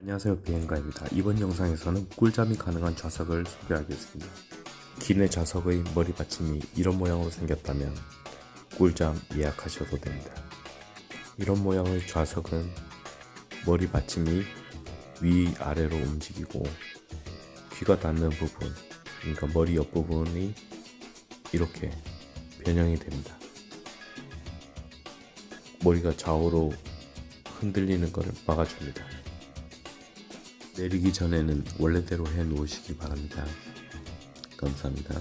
안녕하세요 비행가입니다. 이번 영상에서는 꿀잠이 가능한 좌석을 소개하겠습니다. 기내 좌석의 머리 받침이 이런 모양으로 생겼다면 꿀잠 예약하셔도 됩니다. 이런 모양의 좌석은 머리 받침이 위아래로 움직이고 귀가 닿는 부분 그러니까 머리 옆부분이 이렇게 변형이 됩니다. 머리가 좌우로 흔들리는 것을 막아줍니다. 내리기 전에는 원래대로 해 놓으시기 바랍니다. 감사합니다.